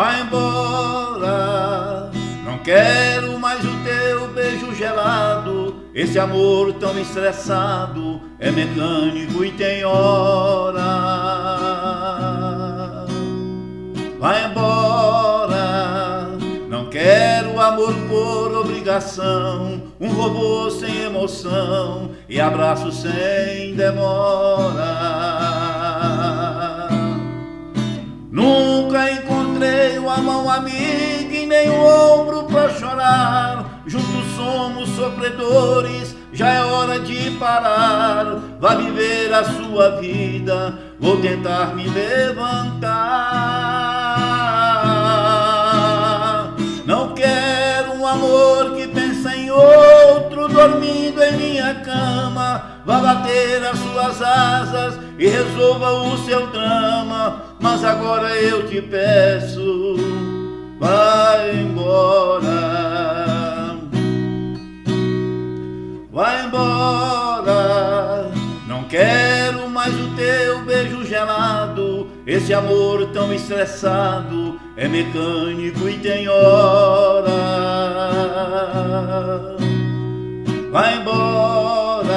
Vai embora, não quero mais o teu beijo gelado. Esse amor tão estressado é mecânico e tem hora. Vai embora, não quero amor por obrigação. Um robô sem emoção e abraço sem demora. Nunca encontrei uma mão amiga e nem um ombro pra chorar. Juntos somos sofredores, já é hora de parar. Vá viver a sua vida, vou tentar me levantar. Não quero um amor que outro, dormindo em minha cama. Vá bater as suas asas e resolva o seu drama. Mas agora eu te peço, vai embora. Vai embora, não quero mais o teu beijo gelado. Esse amor tão estressado é mecânico e tem hora. Vai embora,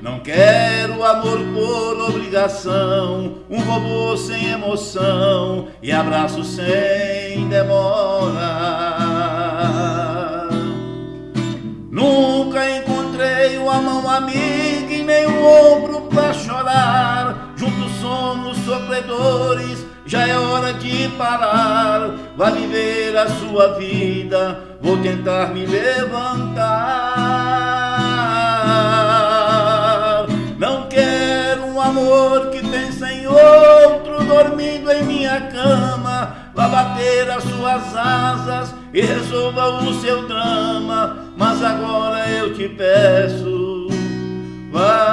não quero amor por obrigação. Um robô sem emoção e abraço sem demora. Nunca encontrei uma mão amiga e nem um ombro pra sofredores, já é hora de parar. Vá viver a sua vida, vou tentar me levantar. Não quero um amor que pensa em outro, dormindo em minha cama. Vá bater as suas asas e resolva o seu drama. Mas agora eu te peço, vai.